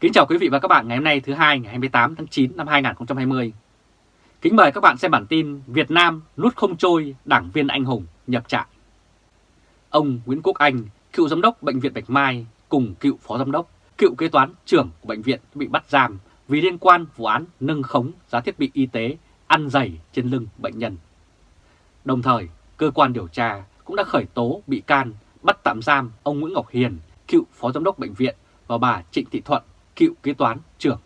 Kính chào quý vị và các bạn ngày hôm nay thứ hai ngày 28 tháng 9 năm 2020. Kính mời các bạn xem bản tin Việt Nam nút không trôi đảng viên anh hùng nhập trại. Ông Nguyễn Quốc Anh, cựu giám đốc Bệnh viện Bạch Mai cùng cựu phó giám đốc, cựu kế toán trưởng của bệnh viện bị bắt giam vì liên quan vụ án nâng khống giá thiết bị y tế ăn dày trên lưng bệnh nhân. Đồng thời, cơ quan điều tra cũng đã khởi tố bị can bắt tạm giam ông Nguyễn Ngọc Hiền, cựu phó giám đốc bệnh viện và bà Trịnh Thị Thuận, cựu kế toán trưởng.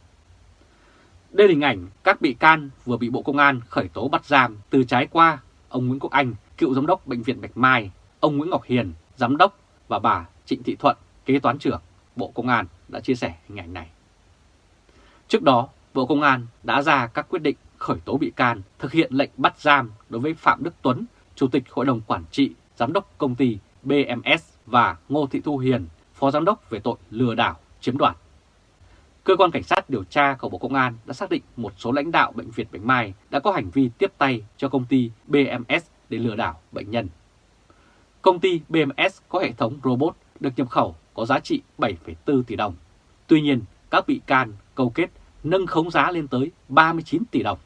Đây là hình ảnh các bị can vừa bị Bộ Công an khởi tố bắt giam từ trái qua ông Nguyễn Quốc Anh, cựu giám đốc Bệnh viện Bạch Mai, ông Nguyễn Ngọc Hiền, giám đốc và bà Trịnh Thị Thuận, kế toán trưởng Bộ Công an đã chia sẻ hình ảnh này. Trước đó, Bộ Công an đã ra các quyết định khởi tố bị can, thực hiện lệnh bắt giam đối với Phạm Đức Tuấn, Chủ tịch Hội đồng Quản trị, Giám đốc Công ty BMS và Ngô Thị Thu Hiền, Phó Giám đốc về tội lừa đảo, chiếm đoạt Cơ quan Cảnh sát điều tra của Bộ Công an đã xác định một số lãnh đạo Bệnh viện Bạch Mai đã có hành vi tiếp tay cho công ty BMS để lừa đảo bệnh nhân. Công ty BMS có hệ thống robot được nhập khẩu có giá trị 7,4 tỷ đồng. Tuy nhiên, các bị can câu kết nâng khống giá lên tới 39 tỷ đồng.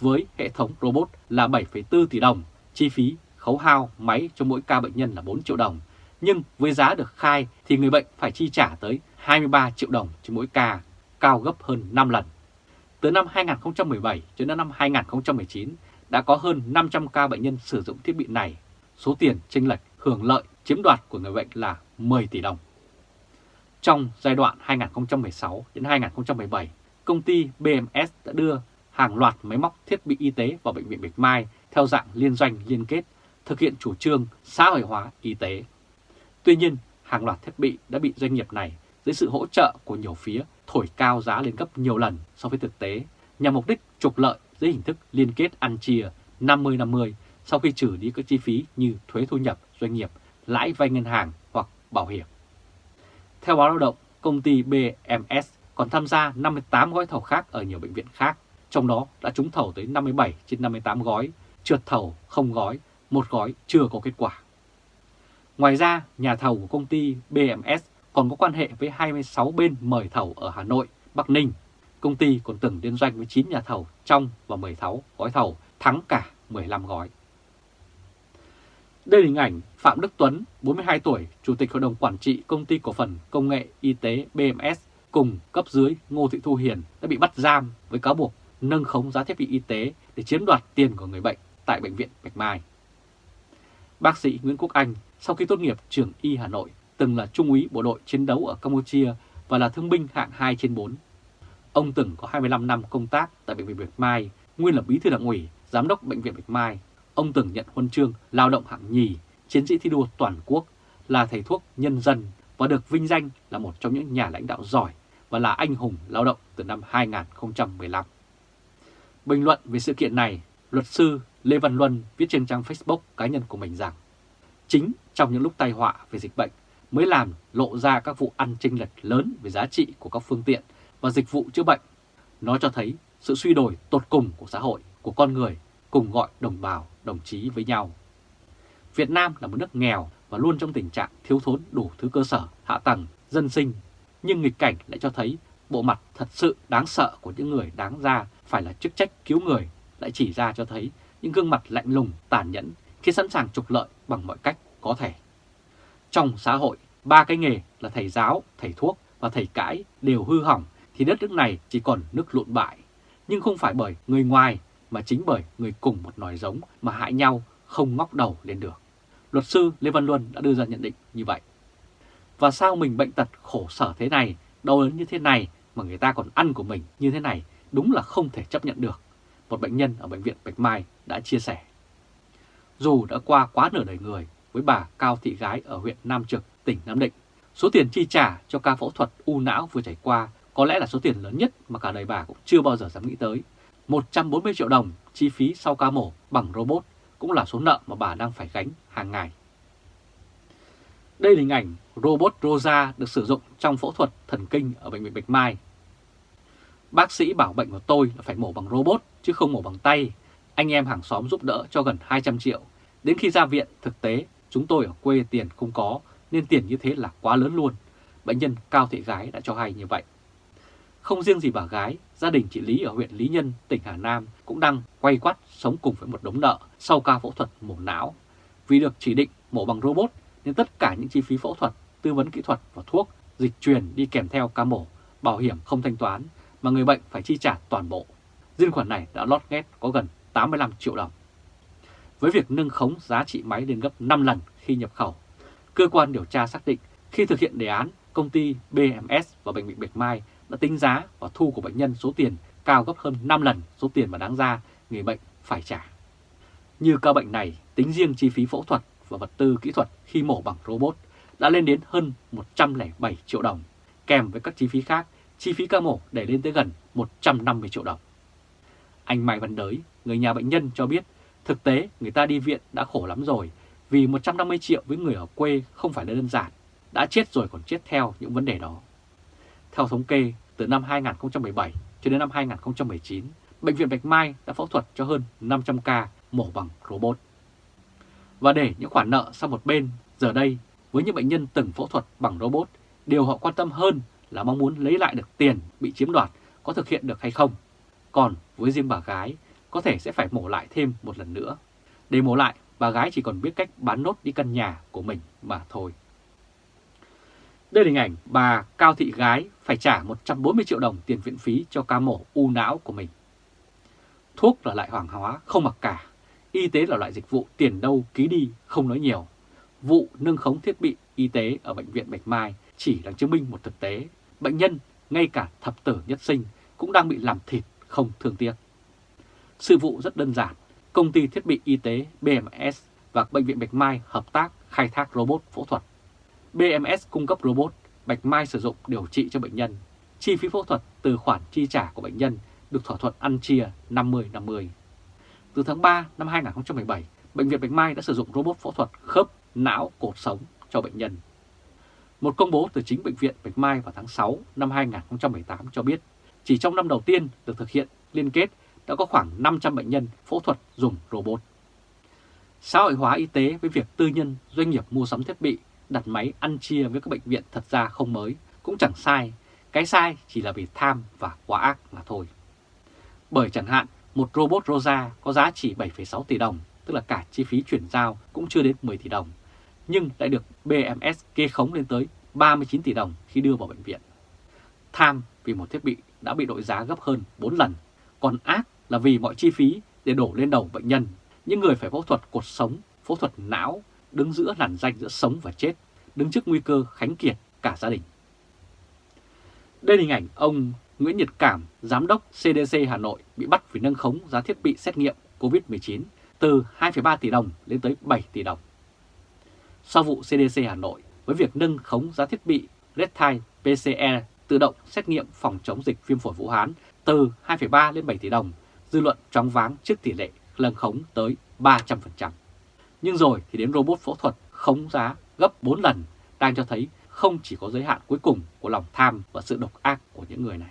Với hệ thống robot là 7,4 tỷ đồng, chi phí khấu hao máy cho mỗi ca bệnh nhân là 4 triệu đồng. Nhưng với giá được khai thì người bệnh phải chi trả tới 23 triệu đồng cho mỗi ca, cao gấp hơn 5 lần. Từ năm 2017 cho đến năm 2019 đã có hơn 500 ca bệnh nhân sử dụng thiết bị này. Số tiền chênh lệch hưởng lợi chiếm đoạt của người bệnh là 10 tỷ đồng. Trong giai đoạn 2016 đến 2017, công ty BMS đã đưa hàng loạt máy móc thiết bị y tế vào Bệnh viện Bạch Mai theo dạng liên doanh liên kết, thực hiện chủ trương xã hội hóa y tế. Tuy nhiên, hàng loạt thiết bị đã bị doanh nghiệp này dưới sự hỗ trợ của nhiều phía thổi cao giá lên gấp nhiều lần so với thực tế nhằm mục đích trục lợi dưới hình thức liên kết ăn chia 50-50 sau khi trừ đi các chi phí như thuế thu nhập doanh nghiệp, lãi vay ngân hàng hoặc bảo hiểm. Theo báo lao động, công ty BMS còn tham gia 58 gói thầu khác ở nhiều bệnh viện khác, trong đó đã trúng thầu tới 57 trên 58 gói, trượt thầu không gói, một gói chưa có kết quả. Ngoài ra, nhà thầu của công ty BMS còn có quan hệ với 26 bên mời thầu ở Hà Nội, Bắc Ninh. Công ty còn từng liên doanh với 9 nhà thầu trong và 16 gói thầu, thắng cả 15 gói. Đây là hình ảnh Phạm Đức Tuấn, 42 tuổi, Chủ tịch Hội đồng Quản trị Công ty Cổ phần Công nghệ Y tế BMS cùng cấp dưới Ngô Thị Thu Hiền đã bị bắt giam với cáo buộc nâng khống giá thiết bị y tế để chiếm đoạt tiền của người bệnh tại Bệnh viện Bạch Mai. Bác sĩ Nguyễn Quốc Anh sau khi tốt nghiệp trường Y Hà Nội từng là trung úy bộ đội chiến đấu ở Campuchia và là thương binh hạng 2 trên 4. Ông từng có 25 năm công tác tại Bệnh viện Bạch Mai, nguyên là bí thư đảng ủy, giám đốc Bệnh viện Bạch Mai. Ông từng nhận huân chương lao động hạng nhì, chiến sĩ thi đua toàn quốc, là thầy thuốc nhân dân và được vinh danh là một trong những nhà lãnh đạo giỏi và là anh hùng lao động từ năm 2015. Bình luận về sự kiện này, luật sư Lê Văn Luân viết trên trang Facebook cá nhân của mình rằng chính trong những lúc tai họa về dịch bệnh mới làm lộ ra các vụ ăn chênh lệch lớn về giá trị của các phương tiện và dịch vụ chữa bệnh. Nó cho thấy sự suy đổi tột cùng của xã hội, của con người cùng gọi đồng bào, đồng chí với nhau. Việt Nam là một nước nghèo và luôn trong tình trạng thiếu thốn đủ thứ cơ sở, hạ tầng, dân sinh. Nhưng nghịch cảnh lại cho thấy bộ mặt thật sự đáng sợ của những người đáng ra phải là chức trách cứu người lại chỉ ra cho thấy những gương mặt lạnh lùng, tàn nhẫn khi sẵn sàng trục lợi bằng mọi cách có thể. Trong xã hội, ba cái nghề là thầy giáo, thầy thuốc và thầy cãi đều hư hỏng thì đất nước này chỉ còn nước lụn bại. Nhưng không phải bởi người ngoài mà chính bởi người cùng một nòi giống mà hại nhau không ngóc đầu lên được. Luật sư Lê Văn Luân đã đưa ra nhận định như vậy. Và sao mình bệnh tật khổ sở thế này, đau đớn như thế này mà người ta còn ăn của mình như thế này đúng là không thể chấp nhận được. Một bệnh nhân ở Bệnh viện Bạch Mai đã chia sẻ. Dù đã qua quá nửa đời người với bà Cao Thị Gái ở huyện Nam Trực, tỉnh Nam Định. Số tiền chi trả cho ca phẫu thuật u não vừa trải qua có lẽ là số tiền lớn nhất mà cả đời bà cũng chưa bao giờ dám nghĩ tới. 140 triệu đồng chi phí sau ca mổ bằng robot cũng là số nợ mà bà đang phải gánh hàng ngày. Đây là hình ảnh robot Rosa được sử dụng trong phẫu thuật thần kinh ở Bệnh viện Bạch Mai. Bác sĩ bảo bệnh của tôi là phải mổ bằng robot chứ không mổ bằng tay. Anh em hàng xóm giúp đỡ cho gần 200 triệu. Đến khi ra viện, thực tế chúng tôi ở quê tiền không có nên tiền như thế là quá lớn luôn. Bệnh nhân Cao Thị Gái đã cho hay như vậy. không riêng gì bà gái, gia đình chị Lý ở huyện Lý Nhân, tỉnh Hà Nam cũng đang quay quắt sống cùng với một đống nợ sau ca phẫu thuật mổ não. Vì được chỉ định mổ bằng robot nên tất cả những chi phí phẫu thuật, tư vấn kỹ thuật và thuốc, dịch truyền đi kèm theo ca mổ, bảo hiểm không thanh toán mà người bệnh phải chi trả toàn bộ. Riêng khoản này đã lót ghét có gần 85 triệu đồng. Với việc nâng khống giá trị máy lên gấp 5 lần khi nhập khẩu, cơ quan điều tra xác định khi thực hiện đề án, công ty BMS và Bệnh viện Bạch Mai đã tính giá và thu của bệnh nhân số tiền cao gấp hơn 5 lần số tiền mà đáng ra người bệnh phải trả. Như ca bệnh này, tính riêng chi phí phẫu thuật và vật tư kỹ thuật khi mổ bằng robot đã lên đến hơn 107 triệu đồng, kèm với các chi phí khác, chi phí ca mổ để lên tới gần 150 triệu đồng. Anh Mai Văn Đới, người nhà bệnh nhân cho biết, thực tế người ta đi viện đã khổ lắm rồi, vì 150 triệu với người ở quê không phải là đơn giản, đã chết rồi còn chết theo những vấn đề đó. Theo thống kê, từ năm 2017 cho đến năm 2019, Bệnh viện Bạch Mai đã phẫu thuật cho hơn 500 ca mổ bằng robot. Và để những khoản nợ sang một bên, giờ đây với những bệnh nhân từng phẫu thuật bằng robot, điều họ quan tâm hơn là mong muốn lấy lại được tiền bị chiếm đoạt có thực hiện được hay không. Còn với riêng bà gái, có thể sẽ phải mổ lại thêm một lần nữa. Để mổ lại, bà gái chỉ còn biết cách bán nốt đi căn nhà của mình mà thôi. Đây là hình ảnh bà Cao Thị Gái phải trả 140 triệu đồng tiền viện phí cho ca mổ u não của mình. Thuốc là loại hoàng hóa không mặc cả, y tế là loại dịch vụ tiền đâu ký đi không nói nhiều. Vụ nâng khống thiết bị y tế ở Bệnh viện Bạch Mai chỉ đang chứng minh một thực tế. Bệnh nhân, ngay cả thập tử nhất sinh, cũng đang bị làm thịt không thương tiếc. Sự vụ rất đơn giản. Công ty thiết bị y tế BMS và Bệnh viện Bạch Mai hợp tác khai thác robot phẫu thuật. BMS cung cấp robot, Bạch Mai sử dụng điều trị cho bệnh nhân. Chi phí phẫu thuật từ khoản chi trả của bệnh nhân được thỏa thuận ăn chia 50-50. Từ tháng 3 năm 2017, Bệnh viện Bạch Mai đã sử dụng robot phẫu thuật khớp, não, cột sống cho bệnh nhân. Một công bố từ chính Bệnh viện Bạch Mai vào tháng 6 năm 2018 cho biết, chỉ trong năm đầu tiên được thực hiện liên kết đã có khoảng 500 bệnh nhân phẫu thuật dùng robot. Xã hội hóa y tế với việc tư nhân, doanh nghiệp mua sắm thiết bị, đặt máy ăn chia với các bệnh viện thật ra không mới, cũng chẳng sai. Cái sai chỉ là vì tham và quá ác mà thôi. Bởi chẳng hạn, một robot Rosa có giá chỉ 7,6 tỷ đồng, tức là cả chi phí chuyển giao cũng chưa đến 10 tỷ đồng, nhưng lại được BMS kê khống lên tới 39 tỷ đồng khi đưa vào bệnh viện. Tham vì một thiết bị đã bị đội giá gấp hơn 4 lần, còn ác là vì mọi chi phí để đổ lên đầu bệnh nhân, những người phải phẫu thuật cột sống, phẫu thuật não, đứng giữa làn danh giữa sống và chết, đứng trước nguy cơ khánh kiệt cả gia đình. Đây là hình ảnh ông Nguyễn Nhật Cảm, Giám đốc CDC Hà Nội bị bắt vì nâng khống giá thiết bị xét nghiệm COVID-19 từ 2,3 tỷ đồng lên tới 7 tỷ đồng. Sau vụ CDC Hà Nội với việc nâng khống giá thiết bị Redtime PCR tự động xét nghiệm phòng chống dịch viêm phổi Vũ Hán từ 2,3 lên 7 tỷ đồng, dư luận chóng váng trước tỷ lệ lân khống tới 300%. Nhưng rồi thì đến robot phẫu thuật khống giá gấp 4 lần đang cho thấy không chỉ có giới hạn cuối cùng của lòng tham và sự độc ác của những người này.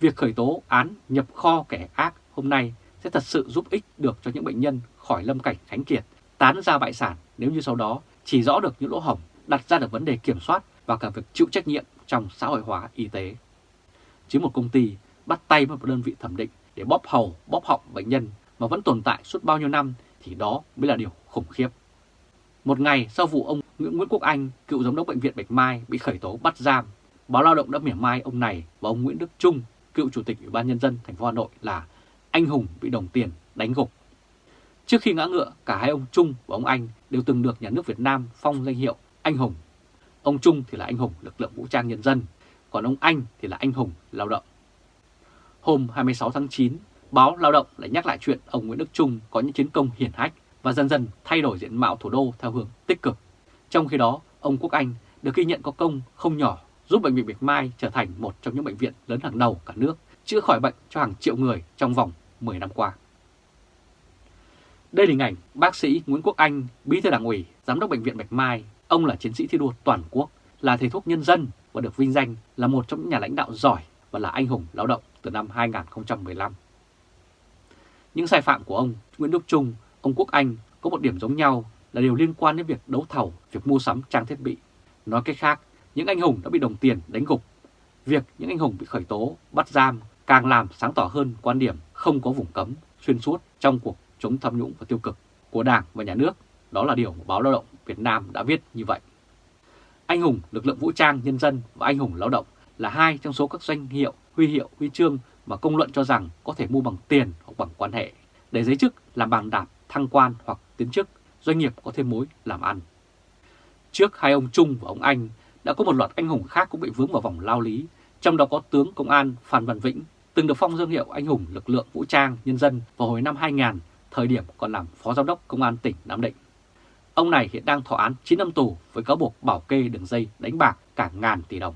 Việc khởi tố án nhập kho kẻ ác hôm nay sẽ thật sự giúp ích được cho những bệnh nhân khỏi lâm cảnh khánh kiệt, tán ra bại sản nếu như sau đó chỉ rõ được những lỗ hổng, đặt ra được vấn đề kiểm soát và cả việc chịu trách nhiệm trong xã hội hóa y tế. Chứ một công ty bắt tay với một đơn vị thẩm định để bóp hầu, bóp họng bệnh nhân mà vẫn tồn tại suốt bao nhiêu năm thì đó mới là điều khủng khiếp. Một ngày sau vụ ông Nguyễn Quốc Anh, cựu giám đốc bệnh viện Bạch Mai bị khởi tố bắt giam, báo Lao động đã mỉa mai ông này và ông Nguyễn Đức Trung, cựu chủ tịch Ủy ban nhân dân thành phố Hà Nội là anh hùng bị đồng tiền đánh gục. Trước khi ngã ngựa, cả hai ông Trung và ông Anh đều từng được nhà nước Việt Nam phong danh hiệu anh hùng. Ông Trung thì là anh hùng lực lượng vũ trang nhân dân, còn ông Anh thì là anh hùng lao động. Hôm 26 tháng 9, báo Lao động lại nhắc lại chuyện ông Nguyễn Đức Trung có những chiến công hiển hách và dần dần thay đổi diện mạo thủ đô theo hướng tích cực. Trong khi đó, ông Quốc Anh được ghi nhận có công không nhỏ giúp Bệnh viện Bạch Mai trở thành một trong những bệnh viện lớn hàng đầu cả nước, chữa khỏi bệnh cho hàng triệu người trong vòng 10 năm qua. Đây là hình ảnh bác sĩ Nguyễn Quốc Anh, bí thư đảng ủy, giám đốc Bệnh viện Bạch Mai. Ông là chiến sĩ thi đua toàn quốc, là thầy thuốc nhân dân và được vinh danh là một trong những nhà lãnh đạo giỏi và là anh hùng lao động từ năm 2015. Những sai phạm của ông Nguyễn Đức Trung, ông Quốc Anh có một điểm giống nhau là đều liên quan đến việc đấu thầu, việc mua sắm trang thiết bị. Nói cách khác, những anh hùng đã bị đồng tiền đánh gục. việc những anh hùng bị khởi tố, bắt giam càng làm sáng tỏ hơn quan điểm không có vùng cấm xuyên suốt trong cuộc chống tham nhũng và tiêu cực của Đảng và Nhà nước. Đó là điều báo Lao động Việt Nam đã viết như vậy. Anh hùng lực lượng vũ trang nhân dân và anh hùng lao động là hai trong số các danh hiệu, huy hiệu, huy chương mà công luận cho rằng có thể mua bằng tiền hoặc bằng quan hệ để giấy chức làm bàn đạp thăng quan hoặc tiến chức, doanh nghiệp có thêm mối làm ăn. Trước hai ông Trung và ông Anh đã có một loạt anh hùng khác cũng bị vướng vào vòng lao lý, trong đó có tướng công an Phan Văn Vĩnh, từng được phong dương hiệu anh hùng lực lượng vũ trang nhân dân vào hồi năm 2000, thời điểm còn làm phó giám đốc công an tỉnh Nam Định. Ông này hiện đang thọ án 9 năm tù với cáo buộc bảo kê đường dây đánh bạc cả ngàn tỷ đồng.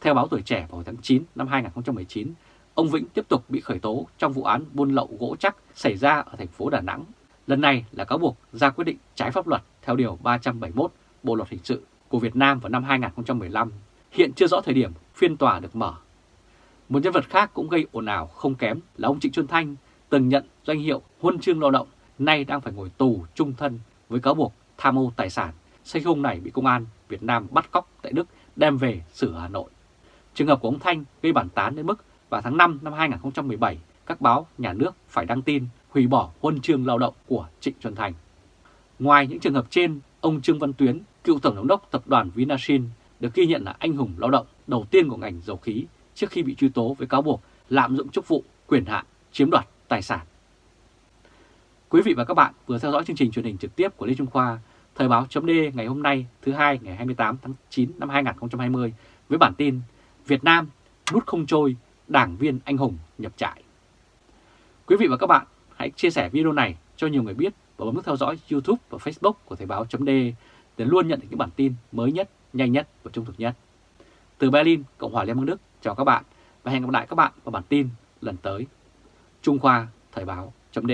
Theo báo Tuổi Trẻ vào tháng 9 năm 2019, ông Vĩnh tiếp tục bị khởi tố trong vụ án buôn lậu gỗ chắc xảy ra ở thành phố Đà Nẵng. Lần này là cáo buộc ra quyết định trái pháp luật theo Điều 371 Bộ Luật Hình sự của Việt Nam vào năm 2015. Hiện chưa rõ thời điểm phiên tòa được mở. Một nhân vật khác cũng gây ồn ào không kém là ông Trịnh Xuân Thanh, từng nhận danh hiệu huân chương lao động, nay đang phải ngồi tù trung thân với cáo buộc tham ô tài sản. xe hung này bị công an Việt Nam bắt cóc tại Đức đem về xử Hà Nội. Trường hợp của ông Thanh gây bản tán đến mức vào tháng 5 năm 2017, các báo nhà nước phải đăng tin hủy bỏ huân chương lao động của Trịnh Xuân Thành. Ngoài những trường hợp trên, ông Trương Văn Tuyến, cựu tổng giám đốc tập đoàn Vinashin được ghi nhận là anh hùng lao động đầu tiên của ngành dầu khí trước khi bị truy tố với cáo buộc lạm dụng chức vụ, quyền hạn, chiếm đoạt tài sản. Quý vị và các bạn vừa theo dõi chương trình truyền hình trực tiếp của Lê Trung Khoa, Thời báo chấm ngày hôm nay thứ hai ngày 28 tháng 9 năm 2020 với bản tin Việt Nam nút không trôi, đảng viên anh hùng nhập trại. Quý vị và các bạn hãy chia sẻ video này cho nhiều người biết và bấm nút theo dõi YouTube và Facebook của Thời báo chấm để luôn nhận được những bản tin mới nhất, nhanh nhất và trung thực nhất. Từ Berlin, Cộng hòa Liên bang Đức, chào các bạn và hẹn gặp lại các bạn vào bản tin lần tới. Trung Khoa Thời báo chấm